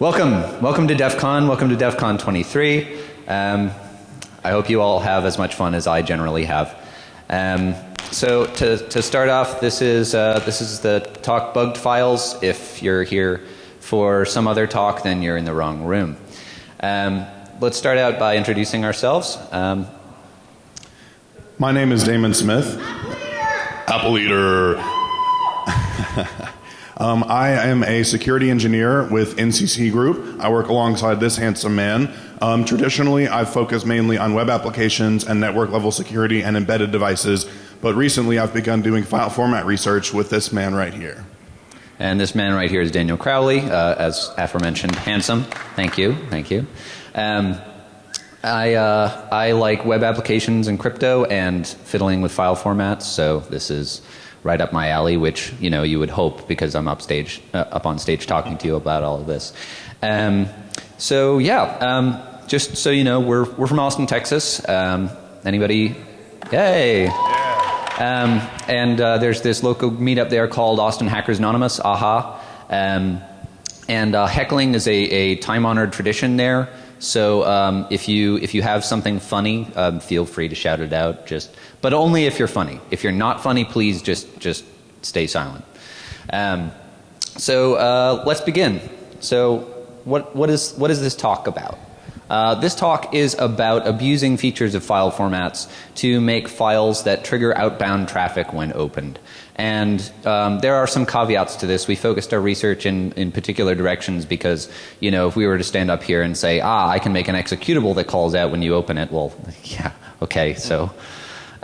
Welcome, welcome to DEF CON, welcome to DEF CON 23. Um, I hope you all have as much fun as I generally have. Um, so to, to start off, this is, uh, this is the talk bugged files. If you're here for some other talk, then you're in the wrong room. Um, let's start out by introducing ourselves. Um, My name is Damon Smith. Apple Eater. Um, I am a security engineer with NCC Group. I work alongside this handsome man. Um, traditionally, I've focused mainly on web applications and network level security and embedded devices, but recently I've begun doing file format research with this man right here. And this man right here is Daniel Crowley, uh, as aforementioned, handsome. Thank you, thank you. Um, I, uh, I like web applications and crypto and fiddling with file formats, so this is right up my alley, which you know you would hope because I'm up stage, uh, up on stage talking to you about all of this. Um, so yeah, um, just so you know, we're we're from Austin, Texas. Um, anybody? Yay! Um, and uh, there's this local meetup there called Austin Hackers Anonymous, AHA. Um, and uh, heckling is a, a time honored tradition there. So um, if you if you have something funny, um, feel free to shout it out. Just but only if you're funny. If you're not funny, please just just stay silent. Um, so uh, let's begin. So what what is what is this talk about? Uh, this talk is about abusing features of file formats to make files that trigger outbound traffic when opened. And um, there are some caveats to this. We focused our research in, in particular directions because, you know, if we were to stand up here and say, ah, I can make an executable that calls out when you open it, well, yeah, okay, so.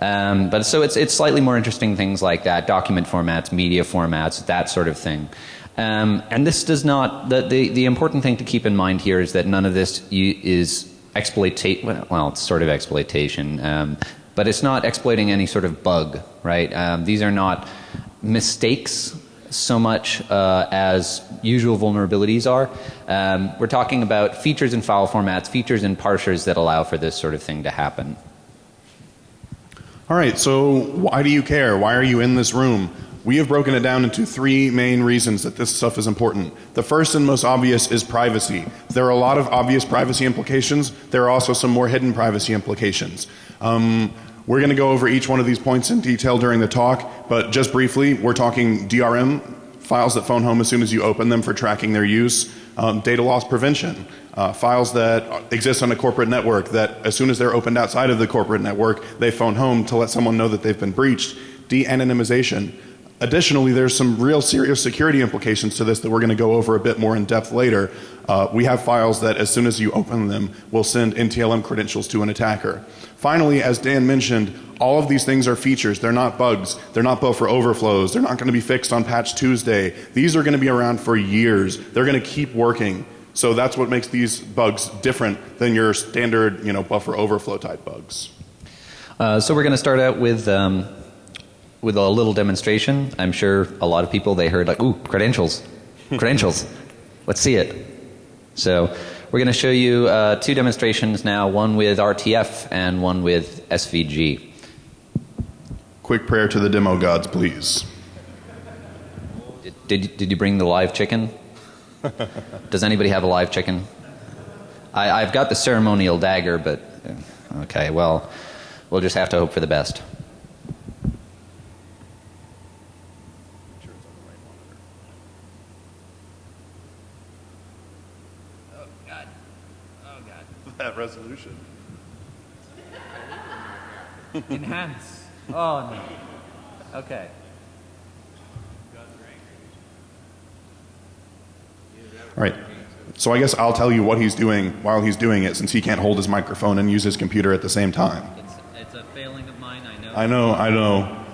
Um, but so it's, it's slightly more interesting things like that, document formats, media formats, that sort of thing. Um, and this does not, the, the, the important thing to keep in mind here is that none of this is exploitate, well, it's sort of exploitation, um, but it's not exploiting any sort of bug, right? Um, these are not mistakes so much uh, as usual vulnerabilities are. Um, we're talking about features in file formats, features in parsers that allow for this sort of thing to happen. All right, so why do you care? Why are you in this room? We have broken it down into three main reasons that this stuff is important. The first and most obvious is privacy. There are a lot of obvious privacy implications. There are also some more hidden privacy implications. Um, we're going to go over each one of these points in detail during the talk, but just briefly, we're talking DRM files that phone home as soon as you open them for tracking their use, um, data loss prevention, uh, files that exist on a corporate network that as soon as they're opened outside of the corporate network, they phone home to let someone know that they've been breached, de-anonymization, Additionally, there's some real serious security implications to this that we're going to go over a bit more in depth later. Uh, we have files that as soon as you open them will send NTLM credentials to an attacker. Finally, as Dan mentioned, all of these things are features. They're not bugs. They're not buffer overflows. They're not going to be fixed on patch Tuesday. These are going to be around for years. They're going to keep working. So that's what makes these bugs different than your standard, you know, buffer overflow type bugs. Uh, so we're going to start out with um, with a little demonstration. I'm sure a lot of people they heard like, ooh, credentials, credentials. Let's see it. So we're going to show you uh, two demonstrations now, one with RTF and one with SVG. Quick prayer to the demo gods, please. Did, did, did you bring the live chicken? Does anybody have a live chicken? I, I've got the ceremonial dagger, but okay, well, we'll just have to hope for the best. That resolution. Enhance. Oh no. Okay. All right. So I guess I'll tell you what he's doing while he's doing it since he can't hold his microphone and use his computer at the same time. It's, it's a failing of mine, I know. I know, I know.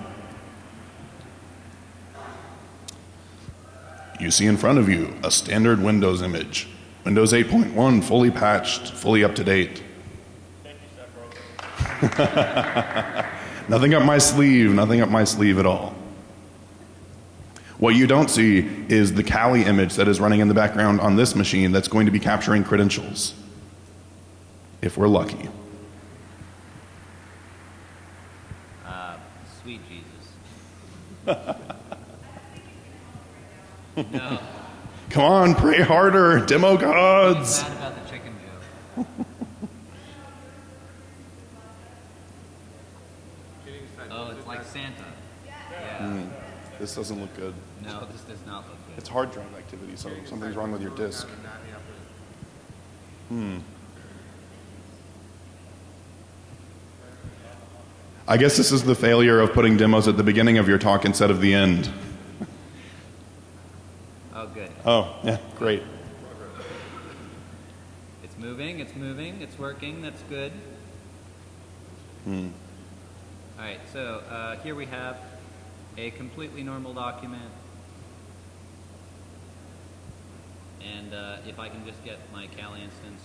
You see in front of you a standard Windows image. Windows 8.1 fully patched, fully up to date. nothing up my sleeve, nothing up my sleeve at all. What you don't see is the Kali image that is running in the background on this machine that's going to be capturing credentials. If we're lucky. Uh, sweet Jesus. no. Come on, pray harder, demo gods. Bad about the chicken joke. oh, it's like Santa. Yeah. This doesn't look good. No, this does not look good. It's hard drive activity, so something's wrong with your disk. Hmm. I guess this is the failure of putting demos at the beginning of your talk instead of the end. Oh. Yeah, great. It's moving. It's moving. It's working. That's good. Hmm. All right. So uh, here we have a completely normal document. And uh, if I can just get my Kali instance.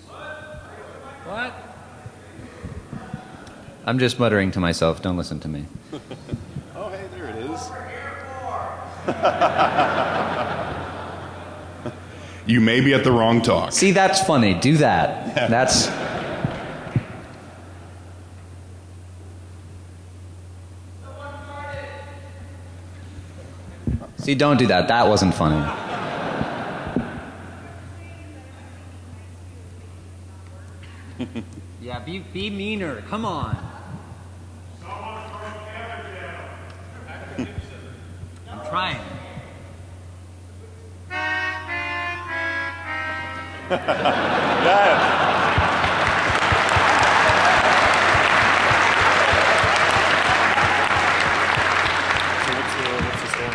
What? I'm just muttering to myself. Don't listen to me. Oh, hey, there it is. you may be at the wrong talk. See, that's funny. Do that. That's. See, don't do that. That wasn't funny. Yeah. Be be meaner. Come on.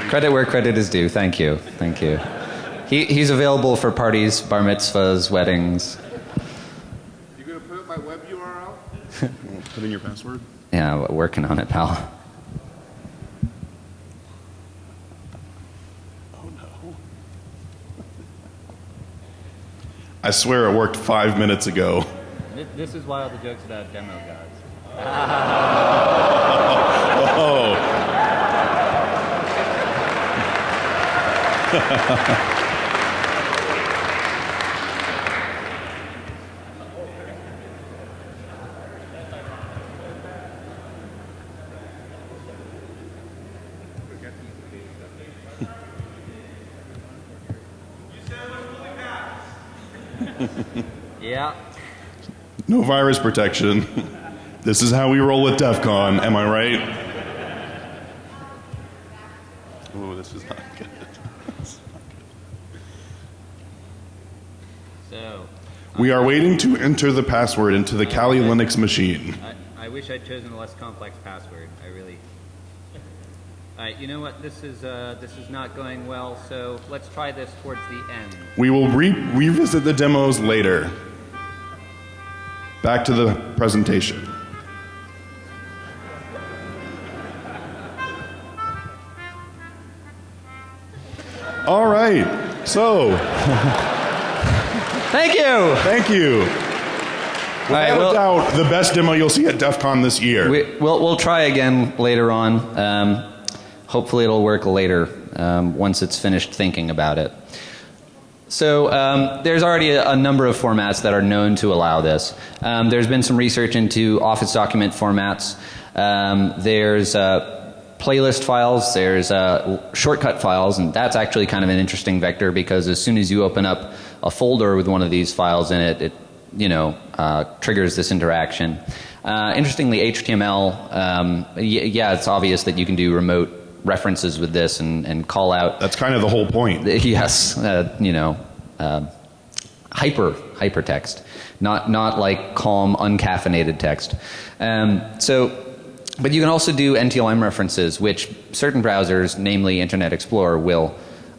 Credit where credit is due. Thank you. Thank you. He, he's available for parties, bar mitzvahs, weddings. You gonna put up my web URL? Put in your password. Yeah, working on it, pal. Oh no. I swear it worked five minutes ago. This, this is why all the jokes about demo gods. Oh. Yeah. No virus protection. This is how we roll at DEF CON, am I right? Oh, this is not good. So We are waiting to enter the password into the Kali Linux machine. I, I wish I'd chosen a less complex password. I really. All right. You know what? This is uh, this is not going well. So let's try this towards the end. We will re- revisit the demos later. Back to the presentation. All right. So, Thank you. thank you. All right, Without well- a doubt, the best demo you'll see at DEF CON this year. We, we'll, we'll try again later on. Um, hopefully, it'll work later um, once it's finished thinking about it. So, um, there's already a, a number of formats that are known to allow this. Um, there's been some research into Office document formats. Um, there's uh, playlist files, there's uh, shortcut files, and that's actually kind of an interesting vector because as soon as you open up a folder with one of these files in it, it you know, uh, triggers this interaction. Uh, interestingly, HTML, um, yeah, it's obvious that you can do remote references with this and, and call out. That's kind of the whole point. Yes, uh, you know, uh, hyper hypertext, not not like calm, uncaffeinated text. Um, so. But you can also do NTLM references, which certain browsers, namely Internet Explorer, will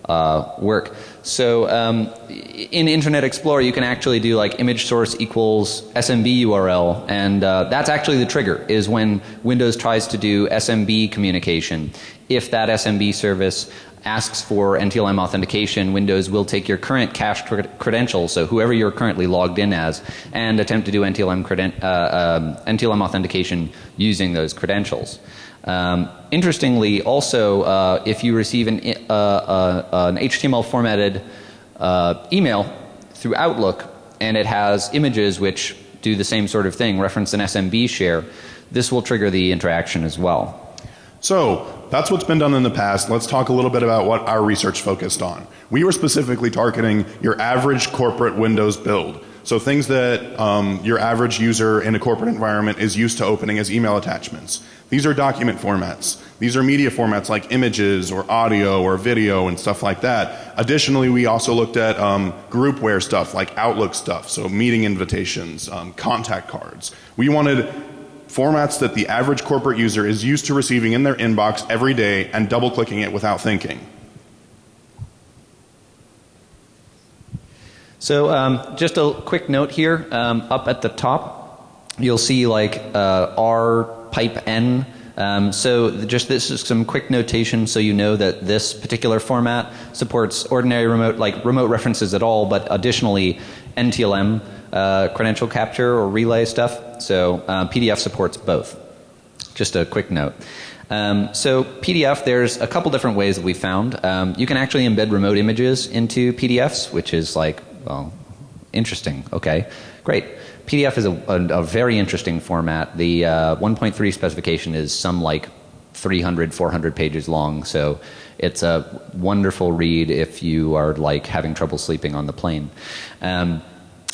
uh, work. So um, in Internet Explorer, you can actually do like image source equals SMB URL, and uh, that's actually the trigger. Is when Windows tries to do SMB communication. If that SMB service asks for NTLM authentication, Windows will take your current cached cred- credentials, so whoever you're currently logged in as, and attempt to do NTLM, uh, um, NTLM authentication using those credentials. Um, interestingly, also, uh, if you receive an, uh, uh, an HTML formatted uh, email through Outlook and it has images which do the same sort of thing, reference an SMB share, this will trigger the interaction as well. So, that's what's been done in the past. Let's talk a little bit about what our research focused on. We were specifically targeting your average corporate Windows build. So things that um, your average user in a corporate environment is used to opening as email attachments. These are document formats. These are media formats like images or audio or video and stuff like that. Additionally, we also looked at um, groupware stuff like Outlook stuff, so meeting invitations, um, contact cards. We wanted formats that the average corporate user is used to receiving in their inbox every day and double clicking it without thinking. So um, just a quick note here. Um, up at the top, you'll see like uh, R pipe N. Um, so just this is some quick notation so you know that this particular format supports ordinary remote like remote references at all, but additionally NTLM uh, credential capture or relay stuff. So uh, PDF supports both. Just a quick note. Um, so PDF, there's a couple different ways that we found. Um, you can actually embed remote images into PDFs, which is like well, interesting. Okay, great. PDF is a, a, a very interesting format. The uh, 1.3 specification is some like 300, 400 pages long, so it's a wonderful read if you are like having trouble sleeping on the plane. Um,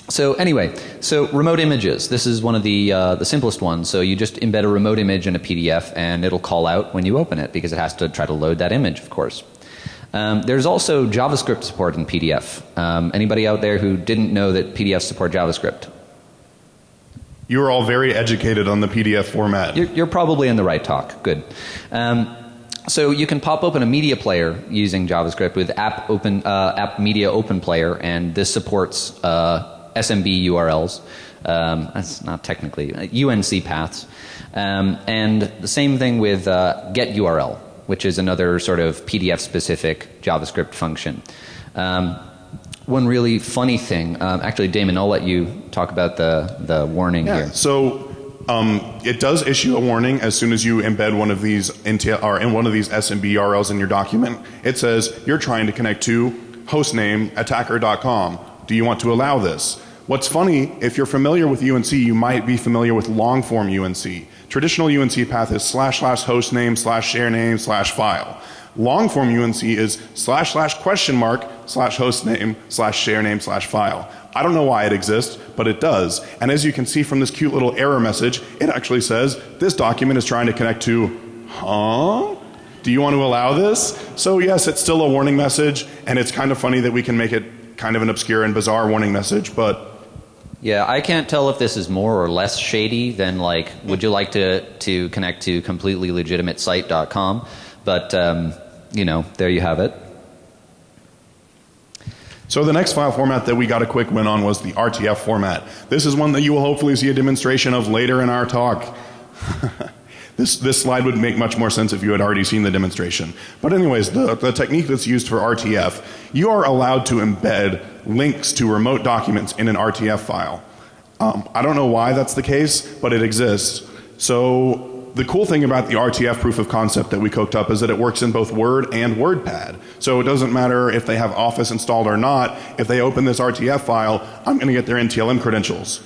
so anyway, so remote images. This is one of the uh, the simplest ones. So you just embed a remote image in a PDF, and it'll call out when you open it because it has to try to load that image, of course. Um, there's also JavaScript support in PDF. Um, anybody out there who didn't know that PDFs support JavaScript? You are all very educated on the PDF format. You're, you're probably in the right talk. Good. Um, so you can pop open a media player using JavaScript with app open uh, app media open player, and this supports uh, SMB URLs. Um, that's not technically uh, UNC paths, um, and the same thing with uh, get URL which is another sort of PDF specific JavaScript function. Um, one really funny thing, um, actually, Damon, I'll let you talk about the, the warning yeah, here. So um, it does issue a warning as soon as you embed one of these into, or in one of these SMB URLs in your document. It says you're trying to connect to hostname attacker.com. Do you want to allow this? What's funny, if you're familiar with UNC, you might be familiar with long form UNC. Traditional UNC path is slash slash host name slash share name slash file. Long form UNC is slash slash question mark slash host name slash share name slash file. I don't know why it exists, but it does. And as you can see from this cute little error message, it actually says this document is trying to connect to, huh? Do you want to allow this? So yes, it's still a warning message, and it's kind of funny that we can make it kind of an obscure and bizarre warning message, but yeah, I can't tell if this is more or less shady than like, would you like to, to connect to completely legitimate site.com? But, um, you know, there you have it. So the next file format that we got a quick win on was the RTF format. This is one that you will hopefully see a demonstration of later in our talk. This, this slide would make much more sense if you had already seen the demonstration. But anyways, the, the technique that's used for RTF, you are allowed to embed links to remote documents in an RTF file. Um, I don't know why that's the case, but it exists. So the cool thing about the RTF proof of concept that we cooked up is that it works in both Word and WordPad. So it doesn't matter if they have Office installed or not. If they open this RTF file, I'm going to get their NTLM credentials.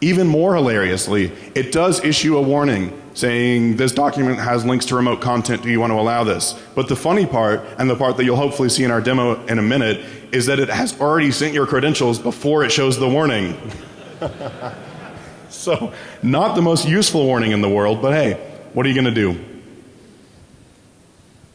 Even more hilariously, it does issue a warning saying this document has links to remote content. Do you want to allow this? But the funny part, and the part that you'll hopefully see in our demo in a minute, is that it has already sent your credentials before it shows the warning. so, not the most useful warning in the world, but hey, what are you going to do?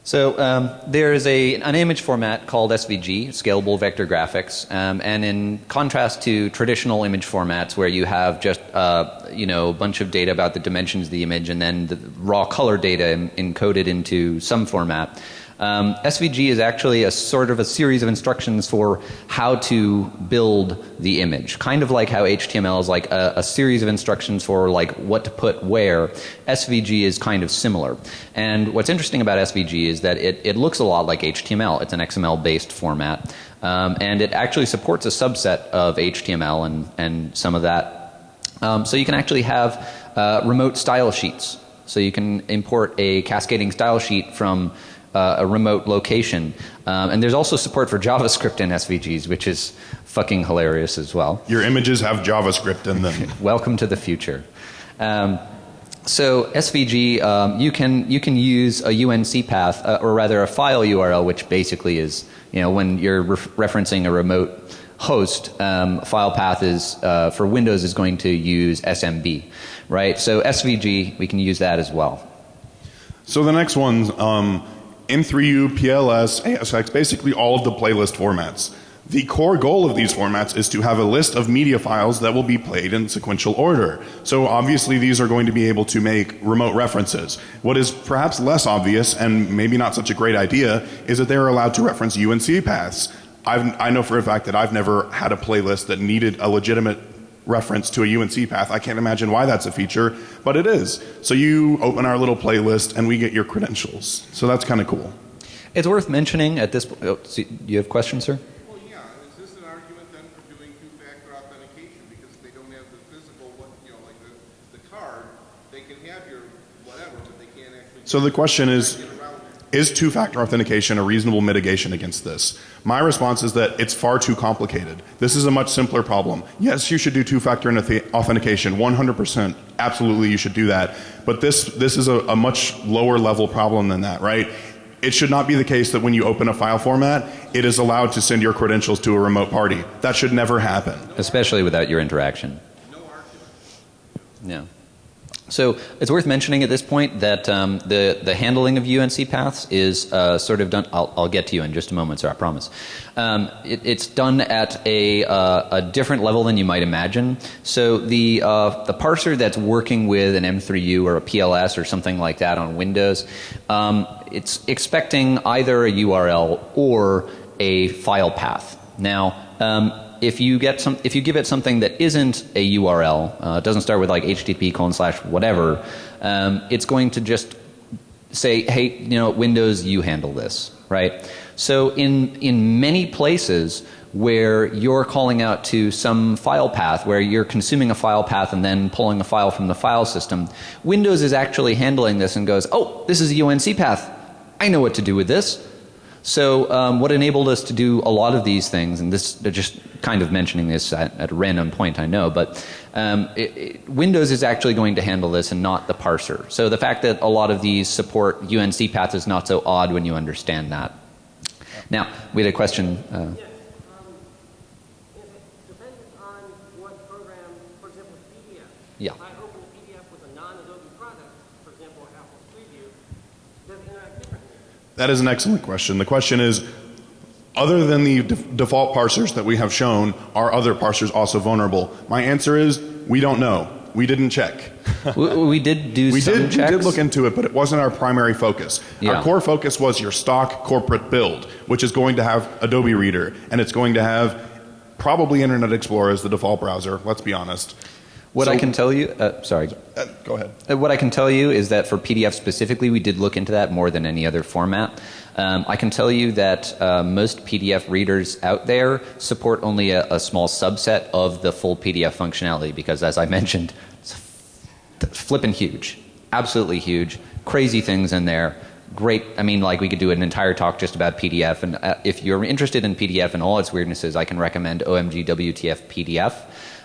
So um, there is a, an image format called SVG, Scalable Vector Graphics, um, and in contrast to traditional image formats where you have just uh, you know a bunch of data about the dimensions of the image and then the raw color data encoded into some format, um, SVG is actually a sort of a series of instructions for how to build the image. Kind of like how HTML is like a, a, series of instructions for like what to put where. SVG is kind of similar. And what's interesting about SVG is that it, it looks a lot like HTML. It's an XML based format. Um, and it actually supports a subset of HTML and, and some of that. Um, so you can actually have uh, remote style sheets. So you can import a cascading style sheet from uh, a remote location. Um, and there's also support for JavaScript in SVGs, which is fucking hilarious as well. Your images have JavaScript in them. Welcome to the future. Um, So SVG, um, you can you can use a UNC path, uh, or rather a file URL, which basically is you know when you're ref- referencing a remote host, um, file path is uh, for Windows is going to use SMB, right? So SVG, we can use that as well. So the next one's um, M3U, PLS, ASX, basically all of the playlist formats. The core goal of these formats is to have a list of media files that will be played in sequential order. So obviously these are going to be able to make remote references. What is perhaps less obvious and maybe not such a great idea is that they're allowed to reference UNC paths. I've, I know for a fact that I've never had a playlist that needed a legitimate reference to a UNC path. I can't imagine why that's a feature, but it is. So you open our little playlist and we get your credentials. So that's kind of cool. It's worth mentioning at this. Oh, so you have questions, sir? Well, yeah, is this an argument then for doing two-factor authentication? Because if they don't have the physical, what, you know, like the, the card, they can have your whatever, but they can't actually. So the question is Get around it. Is two factor authentication a reasonable mitigation against this? My response is that it's far too complicated. This is a much simpler problem. Yes, you should do two factor authentication, 100%. Absolutely, you should do that. But this, this is a, a much lower level problem than that, right? It should not be the case that when you open a file format, it is allowed to send your credentials to a remote party. That should never happen. Especially without your interaction. No argument. Yeah. So it's worth mentioning at this point that um, the the handling of UNC paths is uh, sort of done. I'll, I'll get to you in just a moment, sir. I promise. Um, it, it's done at a uh, a different level than you might imagine. So the uh, the parser that's working with an M3U or a PLS or something like that on Windows, um, it's expecting either a URL or a file path. Now. Um, if you get some, if you give it something that isn't a URL, uh, doesn't start with like HTTP colon slash whatever, um, it's going to just say, hey, you know, Windows, you handle this, right? So in in many places where you're calling out to some file path, where you're consuming a file path and then pulling a file from the file system, Windows is actually handling this and goes, oh, this is a UNC path. I know what to do with this. So um, what enabled us to do a lot of these things, and this just kind of mentioning this at, at a random point, I know, but um, it, it, Windows is actually going to handle this and not the parser. So the fact that a lot of these support UNC paths is not so odd when you understand that. Now we had a question. Uh, Yes. Um, is it dependent on what program, for example, PDF? Yeah. If I open a PDF with a non-Adobe product, for example, Apple's Preview, does it interact differently? That is an excellent question. The question is other than the def- default parsers that we have shown, are other parsers also vulnerable? My answer is we don't know. We didn't check. we, we did do We some did, we did look into it, but it wasn't our primary focus. Yeah. Our core focus was your stock corporate build, which is going to have Adobe Reader, and it's going to have probably Internet Explorer as the default browser. Let's be honest. What I can tell you, uh, sorry. Uh, go ahead. Uh, What I can tell you is that for PDF specifically, we did look into that more than any other format. Um, I can tell you that uh, most PDF readers out there support only a, a small subset of the full PDF functionality because, as I mentioned, it's flipping huge, absolutely huge, crazy things in there. Great. I mean, like we could do an entire talk just about PDF. And uh, if you're interested in PDF and all its weirdnesses, I can recommend OMG WTF PDF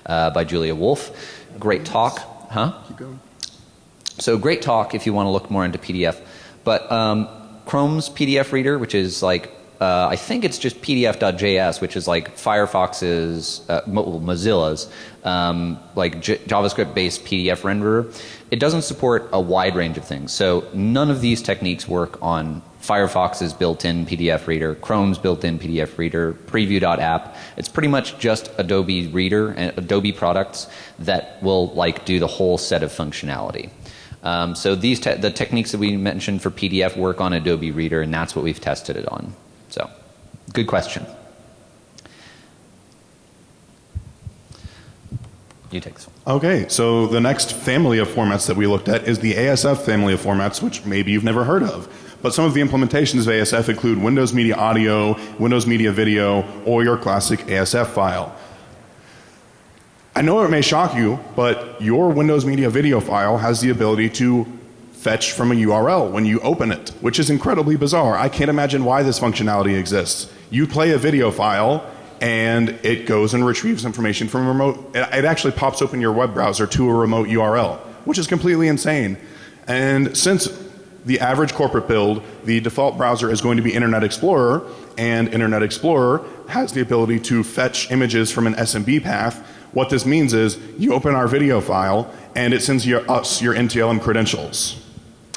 uh, by Julia Wolf. Great talk, huh? Keep going. So great talk if you want to look more into PDF. But um, Chrome's PDF reader, which is like, uh, I think it's just PDF.js, which is like Firefox's, uh, Mozilla's, um, like J- JavaScript-based PDF renderer. It doesn't support a wide range of things. So none of these techniques work on Firefox's built-in PDF reader, Chrome's built-in PDF reader, Preview.app. It's pretty much just Adobe Reader and Adobe products that will like do the whole set of functionality. Um, so these te- the techniques that we mentioned for PDF work on Adobe Reader, and that's what we've tested it on. So, good question. You take this one. Okay, so the next family of formats that we looked at is the ASF family of formats, which maybe you've never heard of. But some of the implementations of ASF include Windows Media Audio, Windows Media Video, or your classic ASF file. I know it may shock you, but your Windows Media Video file has the ability to fetch from a URL when you open it, which is incredibly bizarre. I can't imagine why this functionality exists. You play a video file and it goes and retrieves information from a remote it it actually pops open your web browser to a remote URL. which is completely insane. And since the average corporate build, the default browser is going to be Internet Explorer, and Internet Explorer has the ability to fetch images from an SMB path. What this means is you open our video file and it sends your, us your NTLM credentials.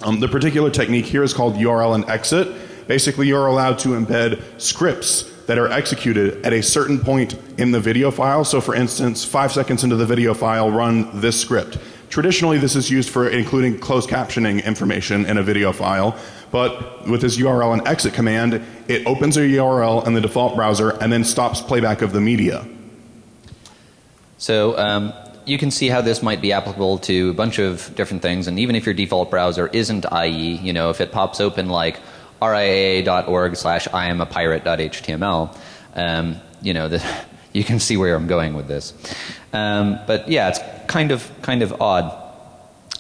Um, the particular technique here is called URL and exit. Basically, you're allowed to embed scripts that are executed at a certain point in the video file. So, for instance, five seconds into the video file, run this script. Traditionally, this is used for including closed captioning information in a video file. But with this URL and exit command, it opens a URL in the default browser and then stops playback of the media. So um, you can see how this might be applicable to a bunch of different things. And even if your default browser isn't IE, you know, if it pops open like riaa.org slash I am a pirate.html, um, you know, the, you can see where I'm going with this. Um, but yeah, it's kind of kind of odd.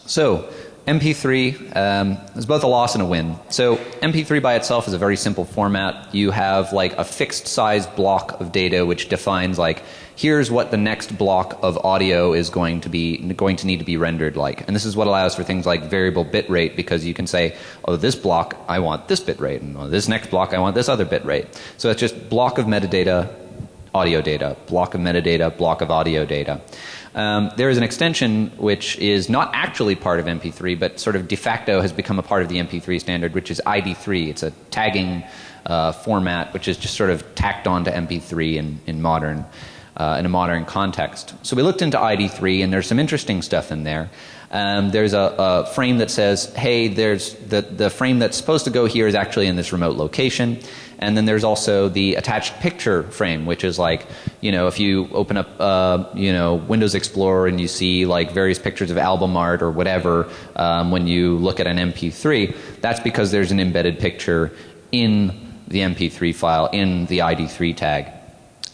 So MP3 um, is both a loss and a win. So MP3 by itself is a very simple format. You have like a fixed size block of data which defines like here's what the next block of audio is going to be going to need to be rendered like. And this is what allows for things like variable bit rate because you can say, oh this block I want this bit rate and oh, this next block I want this other bit rate. So it's just block of metadata, audio data, block of metadata, block of audio data. Um, there is an extension which is not actually part of MP3, but sort of de facto has become a part of the MP3 standard, which is ID3. It's a tagging uh, format which is just sort of tacked onto MP3 in, in modern uh, in a modern context. So we looked into ID3, and there's some interesting stuff in there. Um, there's a, a, frame that says, hey, there's the, the frame that's supposed to go here is actually in this remote location. And then there's also the attached picture frame, which is like, you know, if you open up, uh, you know, Windows Explorer and you see like various pictures of album art or whatever um, when you look at an MP3, that's because there's an embedded picture in the MP3 file in the ID3 tag.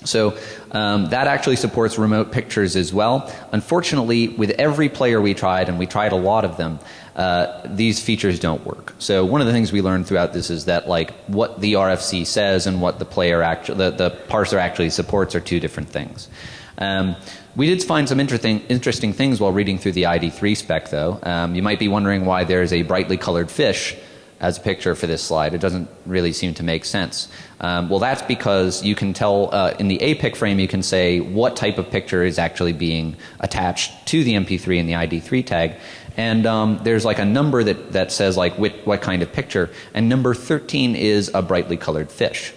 So um, that actually supports remote pictures as well. Unfortunately, with every player we tried, and we tried a lot of them, uh, these features don't work. So one of the things we learned throughout this is that like what the RFC says and what the player actually, the, the parser actually supports are two different things. Um, we did find some interesting, interesting things while reading through the ID3 spec though. Um, you might be wondering why there's a brightly colored fish as a picture for this slide. It doesn't really seem to make sense. Um, well, that's because you can tell uh, in the APIC frame, you can say what type of picture is actually being attached to the MP3 and the ID3 tag. And um, there's like a number that, that says like what, what kind of picture. And number 13 is a brightly colored fish.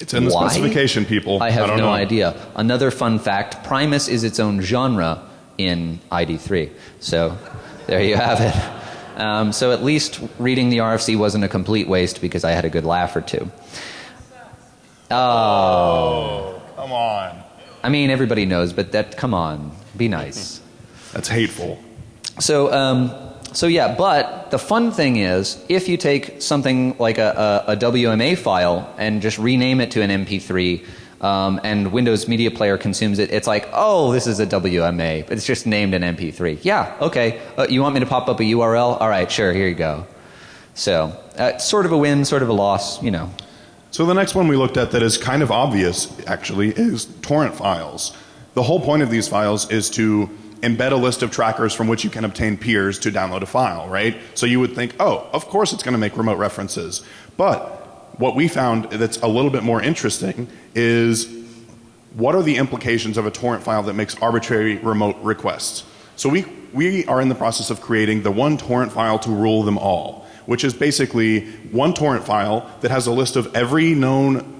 It's in the Why? specification, people. I have don't no know. idea. Another fun fact Primus is its own genre in ID3. So there you have it. Um, so at least reading the RFC wasn't a complete waste because I had a good laugh or two. Oh. Come on. I mean, everybody knows, but that, come on, be nice. That's hateful. So, um, so yeah, but the fun thing is, if you take something like a, a, a WMA file and just rename it to an MP3, um, and Windows Media Player consumes it, it's like, oh, this is a WMA, but it's just named an MP3. Yeah, okay. Uh, you want me to pop up a URL? All right, sure, here you go. So, uh, sort of a win, sort of a loss, you know. So the next one we looked at that is kind of obvious, actually, is torrent files. The whole point of these files is to embed a list of trackers from which you can obtain peers to download a file, right? So you would think, oh, of course it's going to make remote references. But what we found that's a little bit more interesting is what are the implications of a torrent file that makes arbitrary remote requests? So we, we are in the process of creating the one torrent file to rule them all, which is basically one torrent file that has a list of every known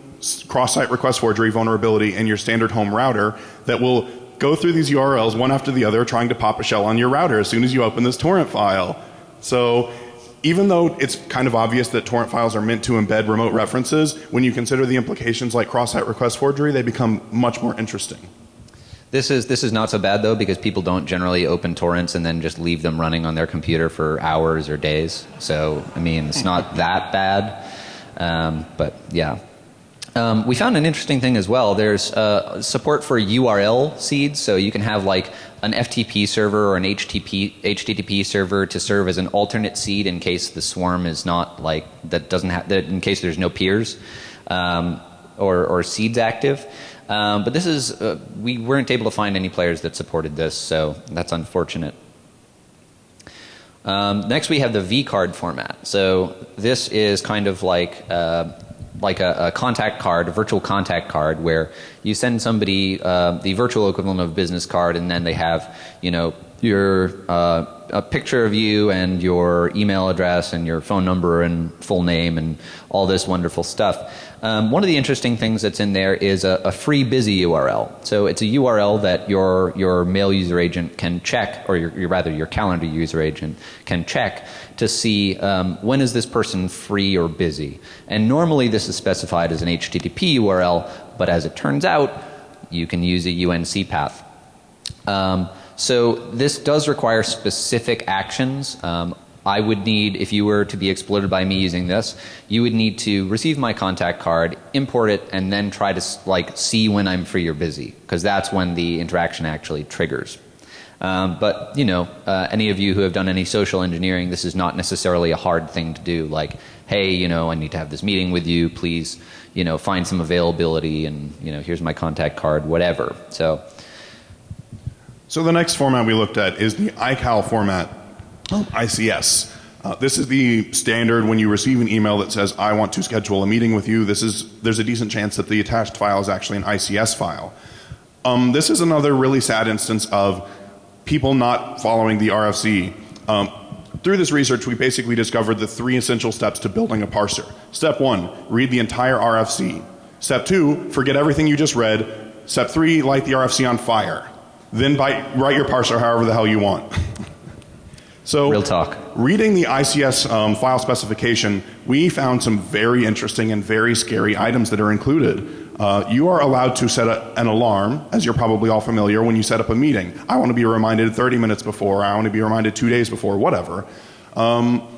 cross-site request forgery vulnerability in your standard home router that will go through these URLs one after the other trying to pop a shell on your router as soon as you open this torrent file. So even though it's kind of obvious that torrent files are meant to embed remote references, when you consider the implications like cross-site request forgery, they become much more interesting. This is this is not so bad though because people don't generally open torrents and then just leave them running on their computer for hours or days. So I mean, it's not that bad. Um, but yeah. Um, we found an interesting thing as well. There's uh, support for URL seeds, so you can have like an FTP server or an HTTP, HTTP server to serve as an alternate seed in case the swarm is not like that doesn't have that in case there's no peers um, or, or seeds active. Um, but this is uh, we weren't able to find any players that supported this, so that's unfortunate. Um, next, we have the V card format. So this is kind of like uh, like a, a, contact card, a virtual contact card, where you send somebody uh, the virtual equivalent of a business card, and then they have you know your uh, a picture of you and your email address and your phone number and full name and all this wonderful stuff. Um, one of the interesting things that's in there is a, a, free busy URL. So it's a URL that your your mail user agent can check, or your, your rather your calendar user agent can check to see um, when is this person free or busy. And normally this is specified as an HTTP URL, but as it turns out, you can use a UNC path. Um, so this does require specific actions. Um, I would need, if you were to be exploited by me using this, you would need to receive my contact card, import it, and then try to like see when I'm free or busy, because that's when the interaction actually triggers. Um, but you know, uh, any of you who have done any social engineering, this is not necessarily a hard thing to do. Like, hey, you know, I need to have this meeting with you. Please, you know, find some availability, and you know, here's my contact card, whatever. So. So the next format we looked at is the iCal format, ICS. Uh, this is the standard when you receive an email that says, I want to schedule a meeting with you. This is, there's a decent chance that the attached file is actually an ICS file. Um, this is another really sad instance of people not following the RFC. Um, through this research, we basically discovered the three essential steps to building a parser. Step one, read the entire RFC. Step two, forget everything you just read. Step three, light the RFC on fire. Then by, write your parser however the hell you want. so, real talk. Reading the ICS um, file specification, we found some very interesting and very scary items that are included. Uh, you are allowed to set a, an alarm, as you're probably all familiar, when you set up a meeting. I want to be reminded 30 minutes before, I want to be reminded two days before, whatever. Um,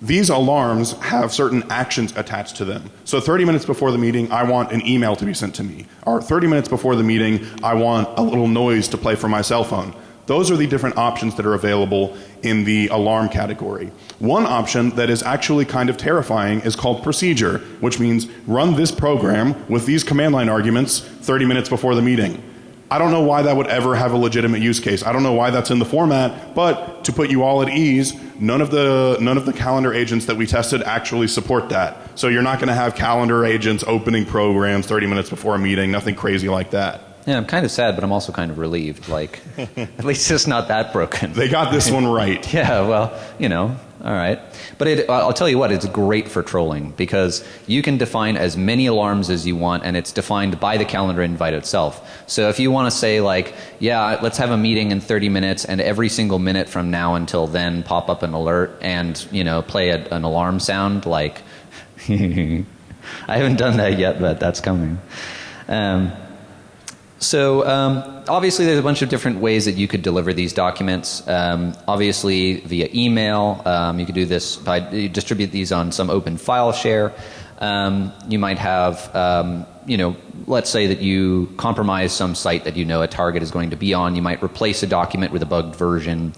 these alarms have certain actions attached to them. So 30 minutes before the meeting, I want an email to be sent to me. Or 30 minutes before the meeting, I want a little noise to play for my cell phone. Those are the different options that are available in the alarm category. One option that is actually kind of terrifying is called procedure, which means run this program with these command line arguments 30 minutes before the meeting. I don't know why that would ever have a legitimate use case. I don't know why that's in the format, but to put you all at ease, none of the none of the calendar agents that we tested actually support that. So you're not going to have calendar agents opening programs 30 minutes before a meeting, nothing crazy like that. Yeah, I'm kind of sad, but I'm also kind of relieved. Like, at least it's not that broken. They got this one right. yeah, well, you know, all right. But it, I'll tell you what, it's great for trolling because you can define as many alarms as you want and it's defined by the calendar invite itself. So if you want to say like, yeah, let's have a meeting in 30 minutes and every single minute from now until then pop up an alert and, you know, play a, an alarm sound like, I haven't done that yet, but that's coming. Um, so um, obviously there's a bunch of different ways that you could deliver these documents. Um, obviously via email, um, you could do this by distribute these on some open file share. Um, you might have, um, you know, let's say that you compromise some site that you know a target is going to be on. You might replace a document with a bugged version.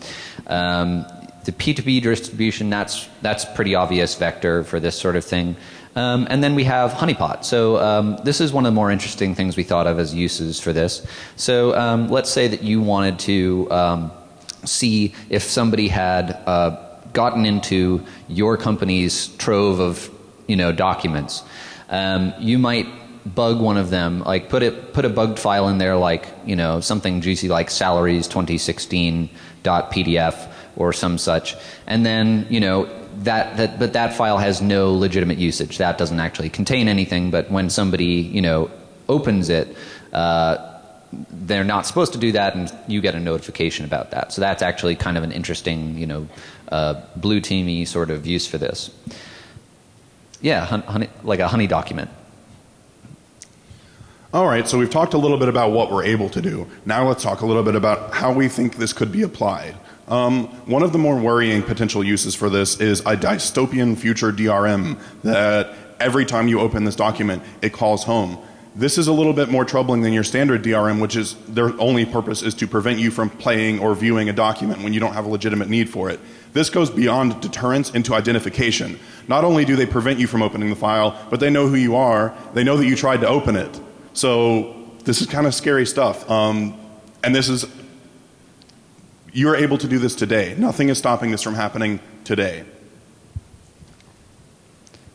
Um, the P2P distribution, that's that's pretty obvious vector for this sort of thing. Um, and then we have honeypot. So um, this is one of the more interesting things we thought of as uses for this. So um, let's say that you wanted to um, see if somebody had uh, gotten into your company's trove of you know documents. Um, you might bug one of them, like put it put a bugged file in there, like you know something juicy like salaries 2016.pdf or some such, and then you know that, that, but that file has no legitimate usage. That doesn't actually contain anything, but when somebody, you know, opens it, uh, they're not supposed to do that and you get a notification about that. So that's actually kind of an interesting, you know, uh, blue teamy sort of use for this. Yeah, honey, like a honey document. All right, so we've talked a little bit about what we're able to do. Now let's talk a little bit about how we think this could be applied. Um, one of the more worrying potential uses for this is a dystopian future DRM that every time you open this document, it calls home. This is a little bit more troubling than your standard DRM, which is their only purpose is to prevent you from playing or viewing a document when you don't have a legitimate need for it. This goes beyond deterrence into identification. Not only do they prevent you from opening the file, but they know who you are. They know that you tried to open it. So this is kind of scary stuff. Um, and this is You're able to do this today. Nothing is stopping this from happening today.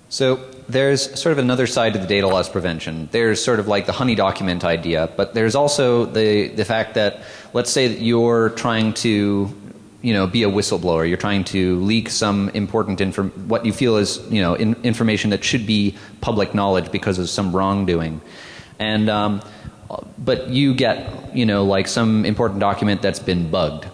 So there's sort of another side to the data loss prevention. There's sort of like the honey document idea, but there's also the the fact that let's say that you're trying to you know be a whistleblower. You're trying to leak some important inform what you feel is you know in, information that should be public knowledge because of some wrongdoing, and um, but you get you know like some important document that's been bugged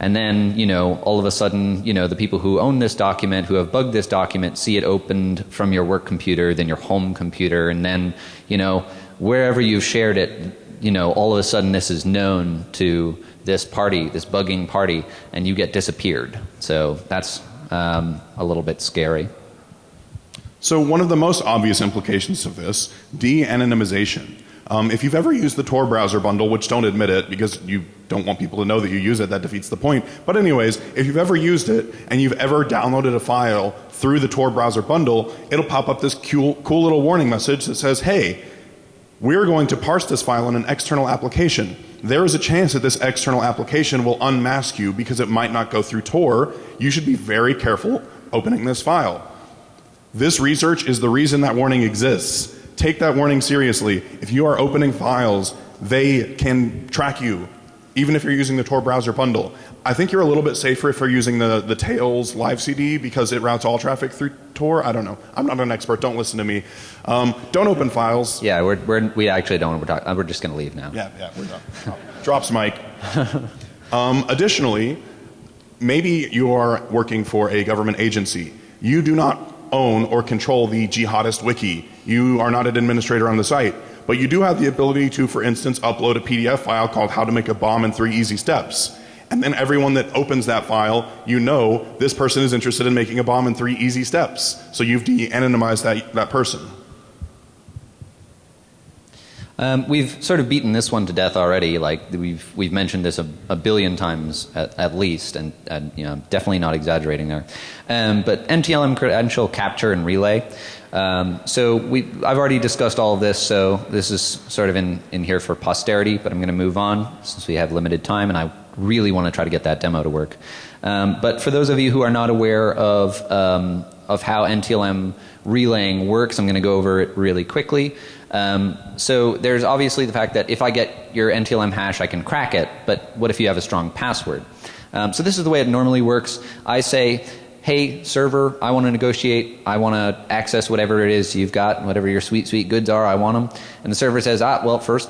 and then, you know, all of a sudden, you know, the people who own this document, who have bugged this document, see it opened from your work computer, then your home computer, and then, you know, wherever you've shared it, you know, all of a sudden this is known to this party, this bugging party, and you get disappeared. So that's um, a little bit scary. So, one of the most obvious implications of this, de anonymization. Um, if you've ever used the Tor browser bundle, which don't admit it because you don't want people to know that you use it, that defeats the point. But, anyways, if you've ever used it and you've ever downloaded a file through the Tor browser bundle, it'll pop up this cool, cool little warning message that says, hey, we're going to parse this file in an external application. There is a chance that this external application will unmask you because it might not go through Tor. You should be very careful opening this file. This research is the reason that warning exists. Take that warning seriously. If you are opening files, they can track you, even if you're using the Tor browser bundle. I think you're a little bit safer if you're using the, the Tails live CD because it routes all traffic through Tor. I don't know. I'm not an expert. Don't listen to me. Um, don't open files. Yeah, we're, we're, we actually don't. We're, talk, we're just going to leave now. Yeah, yeah, we're done. Oh, drops mic. Um, additionally, maybe you are working for a government agency. You do not own or control the jihadist wiki. You are not an administrator on the site. But you do have the ability to, for instance, upload a PDF file called How to Make a Bomb in Three Easy Steps. And then everyone that opens that file, you know this person is interested in making a bomb in three easy steps. So you've de anonymized that, that person. Um, we've sort of beaten this one to death already. Like we've we've mentioned this a, a billion times at, at least, and, and, you know definitely not exaggerating there. Um, but NTLM credential capture and relay. Um, so we I've already discussed all of this. So this is sort of in in here for posterity. But I'm going to move on since we have limited time, and I really want to try to get that demo to work. Um, but for those of you who are not aware of um, of how NTLM relaying works, I'm going to go over it really quickly. Um, so there's obviously the fact that if I get your NTLM hash, I can crack it. But what if you have a strong password? Um, so this is the way it normally works. I say, hey server, I want to negotiate. I want to access whatever it is you've got, whatever your sweet sweet goods are. I want them. And the server says, ah, well first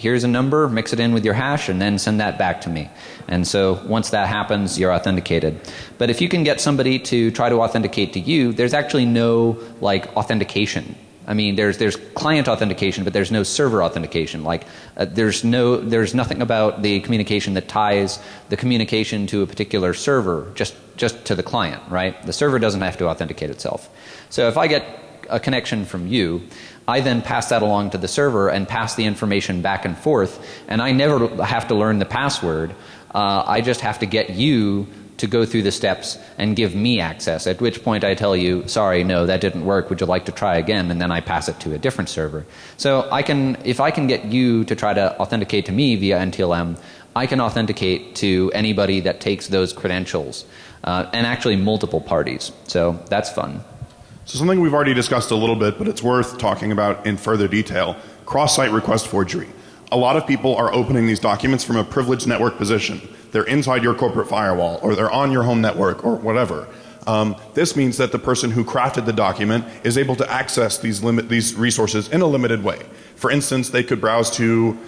here's a number, mix it in with your hash, and then send that back to me. And so once that happens, you're authenticated. But if you can get somebody to try to authenticate to you, there's actually no like authentication I mean, there's there's client authentication, but there's no server authentication. Like uh, there's no there's nothing about the communication that ties the communication to a particular server just just to the client, right? The server doesn't have to authenticate itself. So if I get a connection from you, I then pass that along to the server and pass the information back and forth, and I never have to learn the password. Uh, I just have to get you to go through the steps and give me access, at which point I tell you, sorry, no, that didn't work, would you like to try again? And then I pass it to a different server. So I can, if I can get you to try to authenticate to me via NTLM, I can authenticate to anybody that takes those credentials, uh, and actually multiple parties. So that's fun. So something we've already discussed a little bit, but it's worth talking about in further detail, cross-site request forgery. A lot of people are opening these documents from a privileged network position they're inside your corporate firewall or they're on your home network or whatever. Um, this means that the person who crafted the document is able to access these, limit, these resources in a limited way. For instance, they could browse to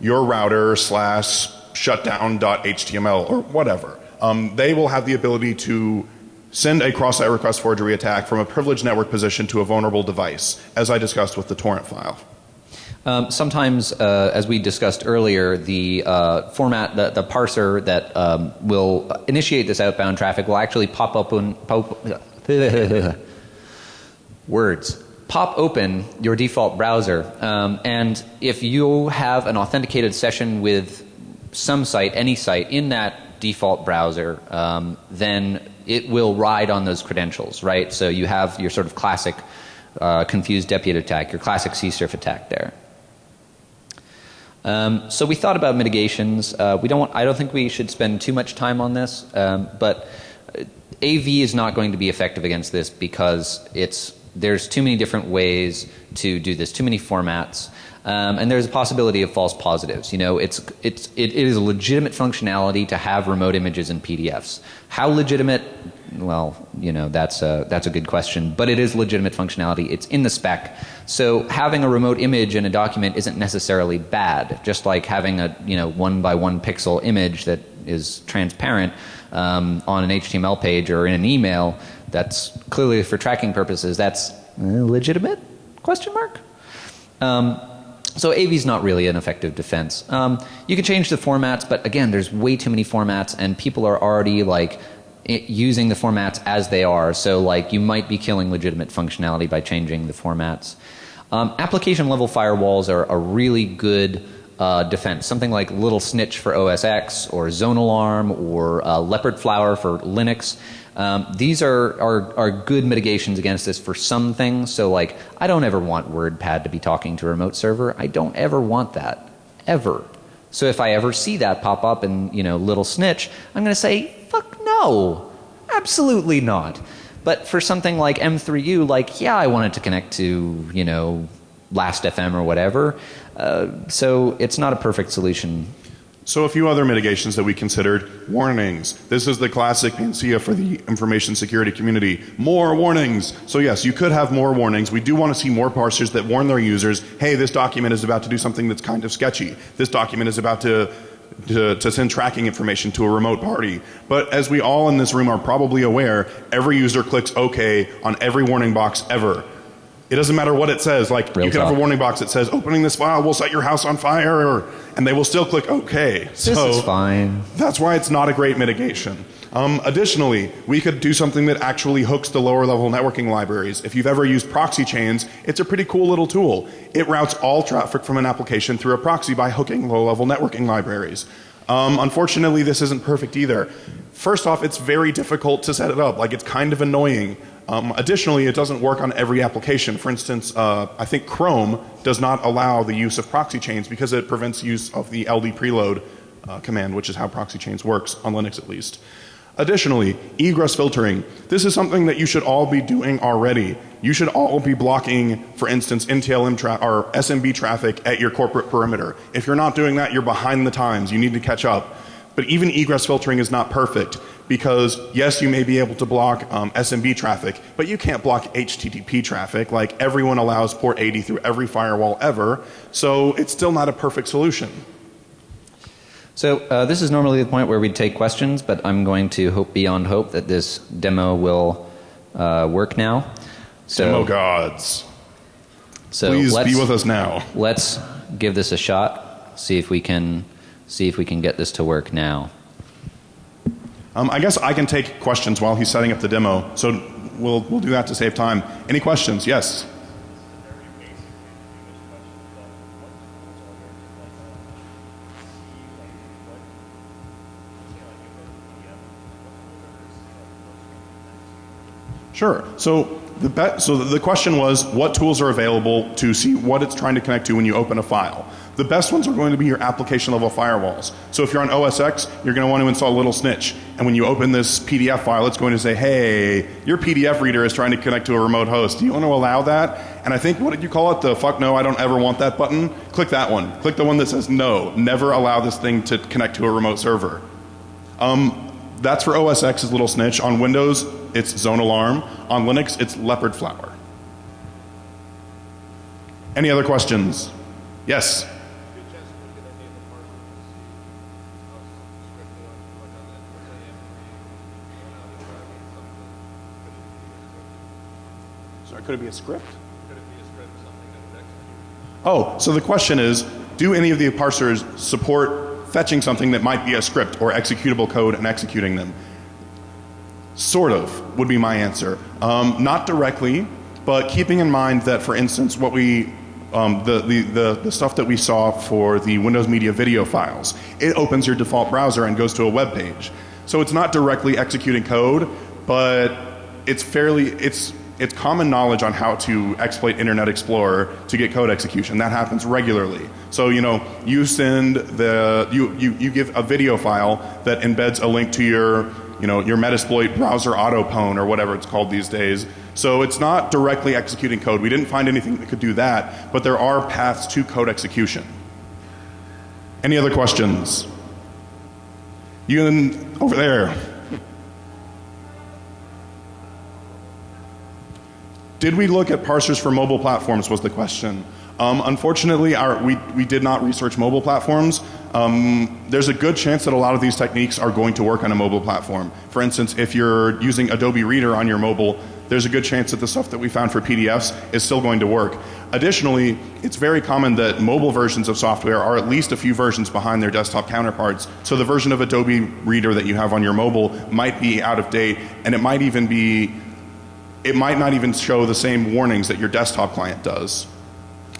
your router slash shutdown.html or whatever. Um, they will have the ability to send a cross-site request forgery attack from a privileged network position to a vulnerable device, as I discussed with the torrent file. Um, sometimes, uh, as we discussed earlier, the uh, format, the, the, parser that um, will initiate this outbound traffic will actually pop open, pop, words, pop open your default browser. Um, and if you have an authenticated session with some site, any site in that default browser, um, then it will ride on those credentials, right? So you have your sort of classic uh, confused deputy attack, your classic CSRF attack there. Um, so we thought about mitigations. Uh, we don't. Want, I don't think we should spend too much time on this, um, but uh, AV is not going to be effective against this because it's there's too many different ways to do this, too many formats. Um, and there's a possibility of false positives. You know, it's it's it, it is a legitimate functionality to have remote images in PDFs. How legitimate? Well, you know, that's a that's a good question. But it is legitimate functionality. It's in the spec. So having a remote image in a document isn't necessarily bad. Just like having a you know one by one pixel image that is transparent um, on an HTML page or in an email. That's clearly for tracking purposes. That's legitimate? Question mark. Um, so AV is not really an effective defense. Um, you can change the formats, but again, there's way too many formats, and people are already like using the formats as they are. So like you might be killing legitimate functionality by changing the formats. Um, application level firewalls are a really good uh, defense. Something like Little Snitch for OS X, or Zone Alarm, or uh, Leopard Flower for Linux. Um, these are, are, are good mitigations against this for some things. So, like, I don't ever want WordPad to be talking to a remote server. I don't ever want that. Ever. So, if I ever see that pop up in, you know, Little Snitch, I'm going to say, fuck no. Absolutely not. But for something like M3U, like, yeah, I want it to connect to, you know, Last.fm or whatever. Uh, so, it's not a perfect solution So a few other mitigations that we considered warnings. This is the classic panacea for the information security community. More warnings. So yes, you could have more warnings. We do want to see more parsers that warn their users, hey, this document is about to do something that's kind of sketchy. This document is about to to, to send tracking information to a remote party. But as we all in this room are probably aware, every user clicks OK on every warning box ever. It doesn't matter what it says. Like Real you can have a warning box that says opening this file will set your house on fire, and they will still click OK. This so is fine. that's why it's not a great mitigation. Um, additionally, we could do something that actually hooks the lower level networking libraries. If you've ever used proxy chains, it's a pretty cool little tool. It routes all traffic from an application through a proxy by hooking low level networking libraries. Um, unfortunately, this isn't perfect either. First off, it's very difficult to set it up. Like, it's kind of annoying. Um, additionally, it doesn't work on every application. For instance, uh, I think Chrome does not allow the use of proxy chains because it prevents use of the LD preload uh, command, which is how proxy chains works on Linux at least. Additionally, egress filtering. This is something that you should all be doing already. You should all be blocking, for instance, NTLM tra- or SMB traffic at your corporate perimeter. If you're not doing that, you're behind the times. You need to catch up. But even egress filtering is not perfect because yes, you may be able to block um, SMB traffic, but you can't block HTTP traffic. Like everyone allows port 80 through every firewall ever, so it's still not a perfect solution. So uh, this is normally the point where we take questions, but I'm going to hope beyond hope that this demo will uh, work now. So, Demo gods, so please let's, be with us now. Let's give this a shot. See if we can see if we can get this to work now. Um, I guess I can take questions while he's setting up the demo, so we'll we'll do that to save time. Any questions? Yes. Sure. So the so the question was what tools are available to see what it's trying to connect to when you open a file. The best ones are going to be your application level firewalls. So if you're on OS X, you're going to want to install Little Snitch. And when you open this PDF file, it's going to say, "Hey, your PDF reader is trying to connect to a remote host. Do you want to allow that?" And I think what did you call it? The fuck no, I don't ever want that button. Click that one. Click the one that says no, never allow this thing to connect to a remote server. Um, that's for OS X Little Snitch. On Windows, it's Zone Alarm. On Linux, it's Leopard Flower. Any other questions? Yes. Sorry, could it be a script? Oh, so the question is, do any of the parsers support fetching something that might be a script or executable code and executing them? Sort of would be my answer. Um, not directly, but keeping in mind that, for instance, what we um, the, the, the, the stuff that we saw for the Windows Media video files, it opens your default browser and goes to a web page. So it's not directly executing code, but it's fairly it's it's common knowledge on how to exploit Internet Explorer to get code execution. That happens regularly. So, you know, you send the, you, you, you give a video file that embeds a link to your, you know, your Metasploit browser autopwn or whatever it's called these days. So it's not directly executing code. We didn't find anything that could do that, but there are paths to code execution. Any other questions? You and over there. Did we look at parsers for mobile platforms was the question. Um, unfortunately, our, we, we did not research mobile platforms. Um, there's a good chance that a lot of these techniques are going to work on a mobile platform. For instance, if you're using Adobe Reader on your mobile, there's a good chance that the stuff that we found for PDFs is still going to work. Additionally, it's very common that mobile versions of software are at least a few versions behind their desktop counterparts. So the version of Adobe Reader that you have on your mobile might be out of date and it might even be it might not even show the same warnings that your desktop client does.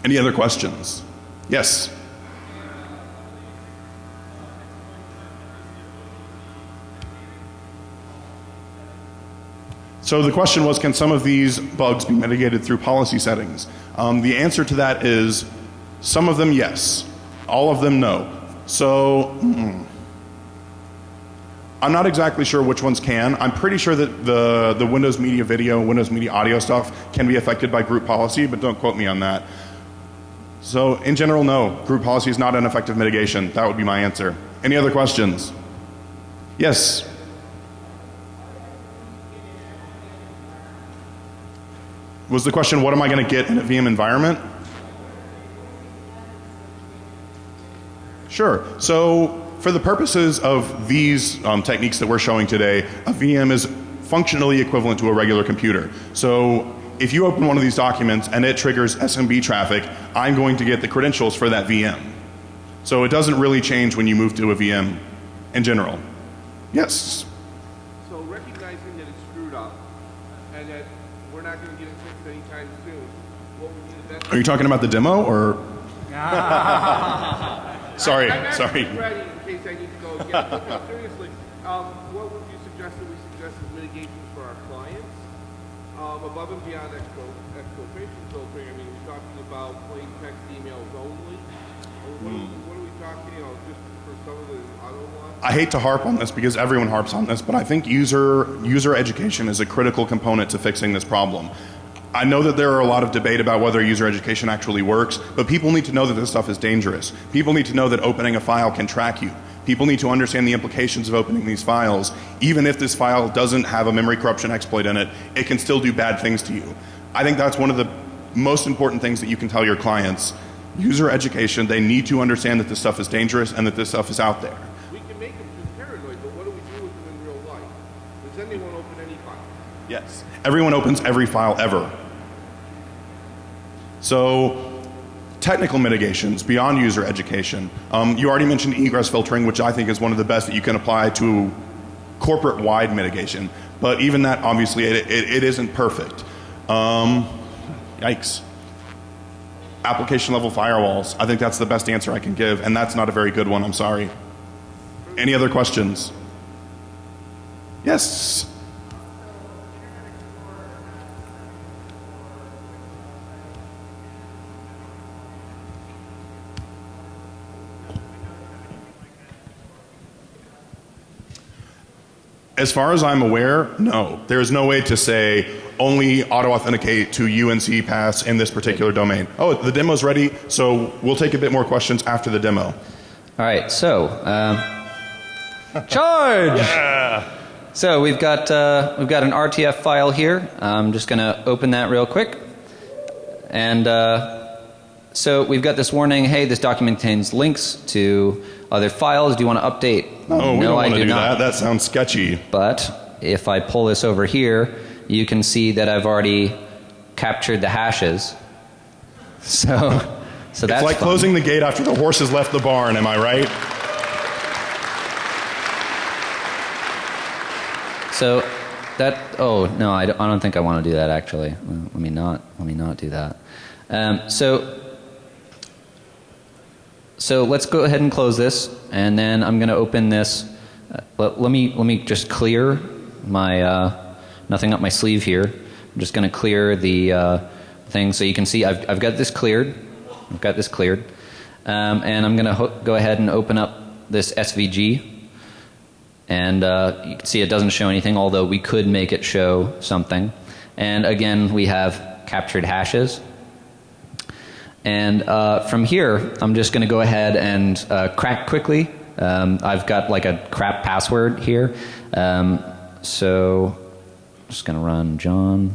Any other questions? Yes. So the question was, can some of these bugs be mitigated through policy settings? Um, the answer to that is some of them yes, all of them no. So mm, I'm not exactly sure which ones can. I'm pretty sure that the, the Windows Media Video, Windows Media Audio stuff can be affected by group policy, but don't quote me on that. So in general, no, group policy is not an effective mitigation. That would be my answer. Any other questions? Yes. Was the question, what am I going to get in a VM environment? Sure. So for the purposes of these um, techniques that we're showing today, a VM is functionally equivalent to a regular computer. So if you open one of these documents and it triggers SMB traffic, I'm going to get the credentials for that VM. So it doesn't really change when you move to a VM in general. Yes. So recognizing that it's screwed up and that we're not going to get it fixed anytime soon, what would be the best? Are you talking about the demo or? sorry, I'm sorry. ready in case I need to go again. But no, seriously, um, what would you suggest that we suggest as mitigations for our clients? Um, above and beyond exfiltration filtering, I mean, we're talking about plain text emails only? What, Hmm. are, what are we talking, you know, just for some of the auto ones? I hate to harp on this because everyone harps on this, but I think user user education is a critical component to fixing this problem. I know that there are a lot of debate about whether user education actually works, but people need to know that this stuff is dangerous. People need to know that opening a file can track you. People need to understand the implications of opening these files. Even if this file doesn't have a memory corruption exploit in it, it can still do bad things to you. I think that's one of the most important things that you can tell your clients. User education, they need to understand that this stuff is dangerous and that this stuff is out there. We can make them too paranoid, but what do we do with them in real life? Does anyone open any file? Yes. Everyone opens every file ever. So, technical mitigations beyond user education. Um, you already mentioned egress filtering, which I think is one of the best that you can apply to corporate wide mitigation. But even that, obviously, it, it, it isn't perfect. Um, yikes. Application level firewalls. I think that's the best answer I can give, and that's not a very good one. I'm sorry. Any other questions? Yes. As far as I'm aware, no. There is no way to say only auto authenticate to UNC pass in this particular domain. Oh, the demo's ready, so we'll take a bit more questions after the demo. All right, so um, charge. So we've got uh, we've got an RTF file here. I'm just going to open that real quick, and uh, so we've got this warning. Hey, this document contains links to other files. Do you want to update? Oh, we don't I want to do that. That sounds sketchy. But if I pull this over here, you can see that I've already captured the hashes. So, so that's it's like fun. closing the gate after the horse has left the barn, am I right? So that oh no, I don't, I don't think I want to do that actually. Let me not let me not do that. Um, so so let's go ahead and close this, and then I'm going to open this. Uh, let, let me let me just clear my uh, nothing up my sleeve here. I'm just going to clear the uh, thing so you can see I've, I've got this cleared. I've got this cleared. Um, and I'm going to go ahead and open up this SVG. And uh, you can see it doesn't show anything, although we could make it show something. And again, we have captured hashes. And uh, from here, I'm just going to go ahead and uh, crack quickly. Um, I've got like a crap password here. Um, so I'm just going to run John.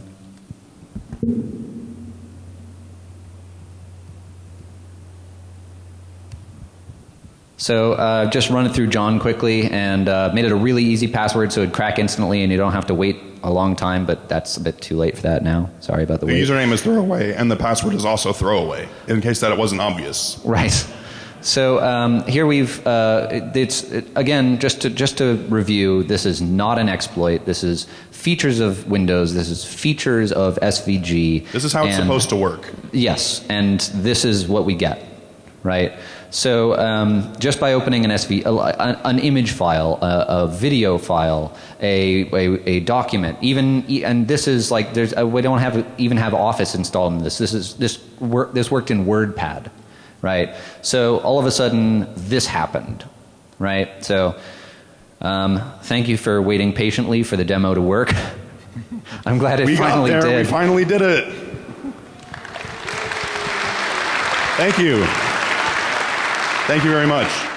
So uh, just run it through John quickly and uh, made it a really easy password so it'd crack instantly and you don't have to wait a long time, but that's a bit too late for that now. Sorry about the The wait. username is throwaway, and the password is also throwaway, in case that it wasn't obvious. Right. So um, here we've uh, it- it's it, again just to just to review. This is not an exploit. This is features of Windows. This is features of SVG. This is how it's supposed to work. Yes, and this is what we get, right? So um, just by opening an SV, an image file, a, a video file, a, a, a document, even and this is like there's uh, we don't have even have Office installed in this. This is this work this worked in WordPad, right? So all of a sudden this happened, right? So um, thank you for waiting patiently for the demo to work. I'm glad it We got there. did. We finally did it. Thank you. Thank you very much.